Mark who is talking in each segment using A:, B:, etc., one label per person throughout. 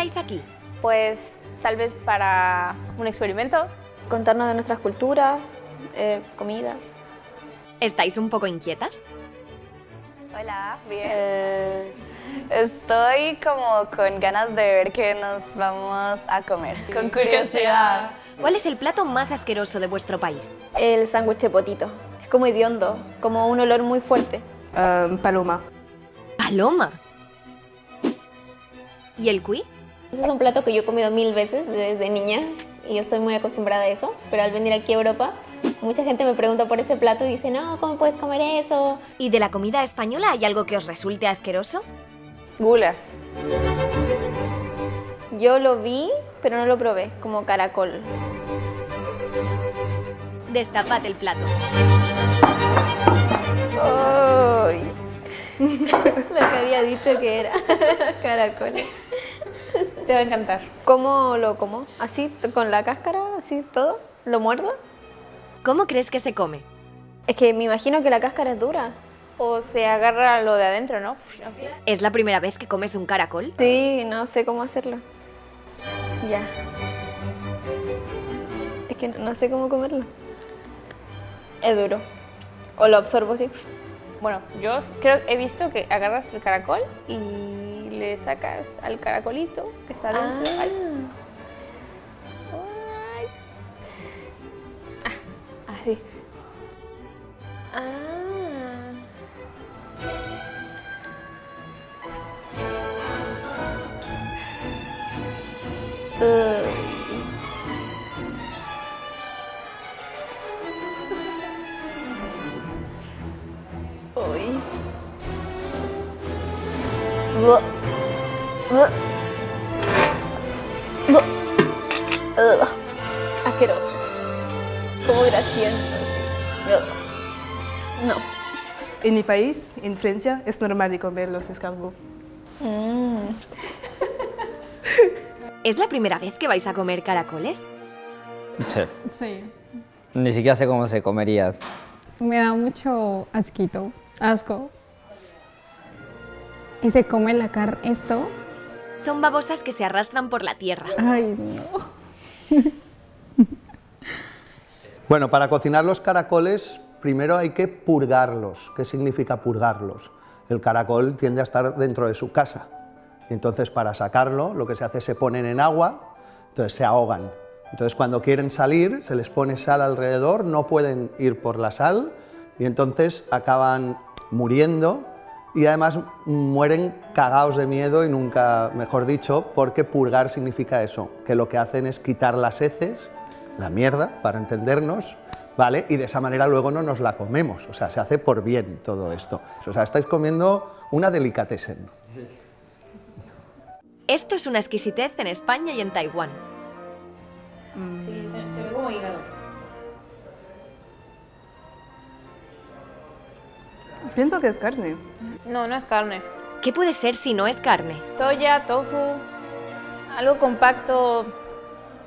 A: estáis aquí?
B: Pues tal vez para un experimento.
C: Contarnos de nuestras culturas, eh, comidas.
A: ¿Estáis un poco inquietas?
B: Hola, bien. Eh, estoy como con ganas de ver qué nos vamos a comer. Con curiosidad.
A: ¿Cuál es el plato más asqueroso de vuestro país?
C: El sándwich de potito. Es como hediondo, como un olor muy fuerte.
D: Um, paloma.
A: ¿Paloma? ¿Y el cuy?
E: Ese es un plato que yo he comido mil veces desde niña y yo estoy muy acostumbrada a eso, pero al venir aquí a Europa mucha gente me pregunta por ese plato y dice, no, ¿cómo puedes comer eso?
A: ¿Y de la comida española hay algo que os resulte asqueroso?
B: Gulas.
C: Yo lo vi, pero no lo probé, como caracol.
A: Destapad el plato.
C: ¡Ay! lo que había dicho que era caracol.
B: Te va a encantar.
C: ¿Cómo lo como? ¿Así, con la cáscara, así todo? ¿Lo muerdo?
A: ¿Cómo crees que se come?
C: Es que me imagino que la cáscara es dura.
B: O se agarra lo de adentro, ¿no?
A: ¿Es la primera vez que comes un caracol?
C: Sí, no sé cómo hacerlo. Ya. Es que no sé cómo comerlo. Es duro. O lo absorbo así.
B: Bueno, yo creo he visto que agarras el caracol y le sacas al caracolito que está dentro.
C: Ah.
B: Ay.
C: Ah, así.
B: Ugh.
C: Asqueroso. Como grasiento. No.
D: En mi país, en Francia, es normal de comer los escargots.
A: ¿Es la primera vez que vais a comer caracoles?
F: Sí.
G: Sí.
F: Ni siquiera sé cómo se comería.
G: Me da mucho asquito, asco. Y se come la carne, esto.
A: Son babosas que se arrastran por la tierra.
G: Ay, no.
H: Bueno, para cocinar los caracoles, primero hay que purgarlos. ¿Qué significa purgarlos? El caracol tiende a estar dentro de su casa. Entonces, para sacarlo, lo que se hace es se ponen en agua, entonces se ahogan. Entonces, cuando quieren salir, se les pone sal alrededor, no pueden ir por la sal y entonces acaban muriendo y además mueren cagados de miedo y nunca, mejor dicho, porque purgar significa eso, que lo que hacen es quitar las heces, la mierda, para entendernos, ¿vale? Y de esa manera luego no nos la comemos, o sea, se hace por bien todo esto. O sea, estáis comiendo una delicatessen.
A: Esto es una exquisitez en España y en Taiwán.
D: Pienso que es carne.
B: No, no es carne.
A: ¿Qué puede ser si no es carne?
B: Soya, tofu, algo compacto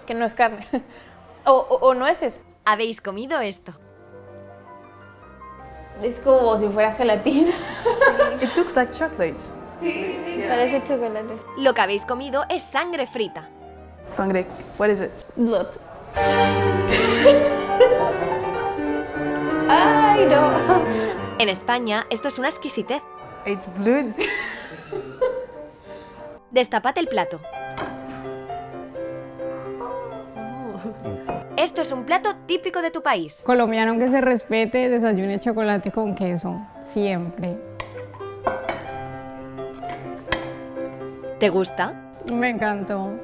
B: que no es carne. o, o, o nueces.
A: ¿Habéis comido esto?
B: Es como si fuera gelatina.
D: It looks like chocolate.
C: Parece chocolate.
A: Lo que habéis comido es sangre frita.
D: Sangre. What is it?
B: Blood. Ay, no.
A: En España, esto es una exquisitez. Destapad el plato. Esto es un plato típico de tu país.
G: Colombiano que se respete, desayune chocolate con queso. Siempre.
A: ¿Te gusta?
G: Me encantó.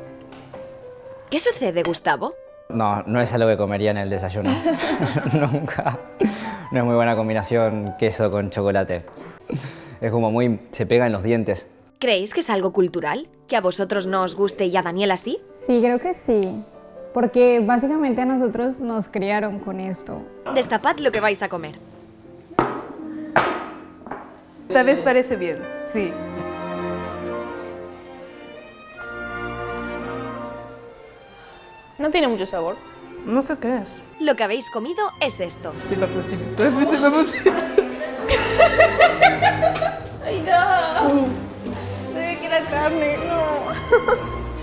A: ¿Qué sucede, Gustavo?
F: No, no es algo que comería en el desayuno. Nunca. No es muy buena combinación queso con chocolate. Es como muy... se pega en los dientes.
A: ¿Creéis que es algo cultural? ¿Que a vosotros no os guste y a Daniela sí?
G: Sí, creo que sí. Porque básicamente a nosotros nos criaron con esto.
A: Destapad lo que vais a comer.
D: Tal vez parece bien, sí.
B: No tiene mucho sabor.
D: No sé qué es.
A: Lo que habéis comido es esto.
D: Possible. C'est pas possible.
B: Ay, no. Se ve que era carne, no.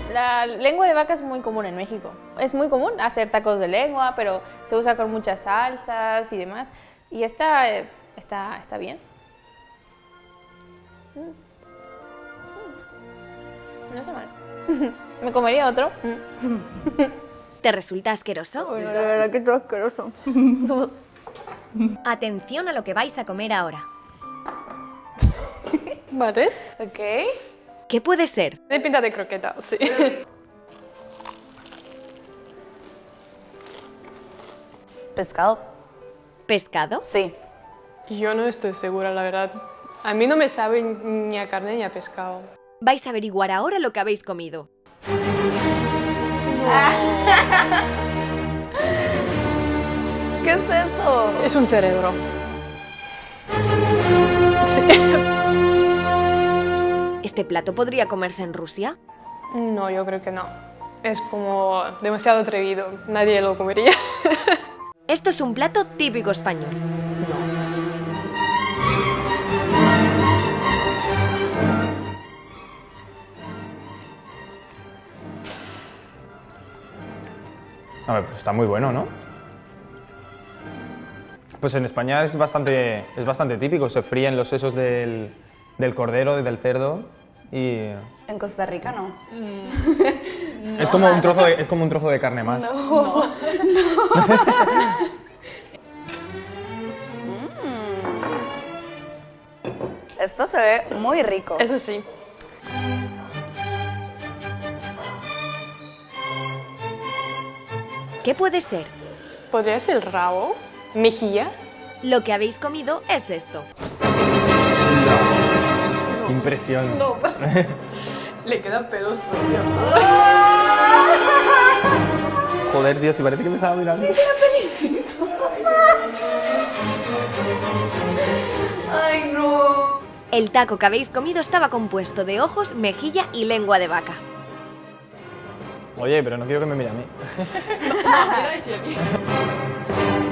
B: La lengua de vaca es muy común en México. Es muy común hacer tacos de lengua, pero se usa con muchas salsas y demás. Y esta eh, está, está bien. Mm. Mm. No está mal. Me comería otro.
A: ¿Te resulta asqueroso?
I: Bueno, la verdad que todo asqueroso.
A: Atención a lo que vais a comer ahora.
J: Vale.
I: Ok.
A: ¿Qué puede ser?
J: De pinta de croqueta, sí.
I: Pescado.
A: ¿Pescado?
I: Sí.
J: Yo no estoy segura, la verdad. A mí no me sabe ni a carne ni a pescado.
A: Vais a averiguar ahora lo que habéis comido.
I: ¿Qué es esto?
J: Es un cerebro.
A: ¿Este plato podría comerse en Rusia?
J: No, yo creo que no. Es como demasiado atrevido. Nadie lo comería.
A: Esto es un plato típico español.
K: A ver, pues está muy bueno, ¿no? Pues en España es bastante, es bastante típico, se fríen los sesos del, del cordero, del cerdo y
I: En Costa Rica no.
K: es, como un trozo de, es como un trozo de carne más.
I: Esto se ve muy rico.
J: Eso sí.
A: ¿Qué puede ser?
J: ¿Podría ser el rabo? ¿Mejilla?
A: Lo que habéis comido es esto.
K: Qué impresión.
J: No. Le quedan pelos todavía.
K: Joder, Dios, y parece que me estaba mirando.
I: Ay, no.
A: El taco que habéis comido estaba compuesto de ojos, mejilla y lengua de vaca.
K: Oye, pero no quiero que me mire a mí.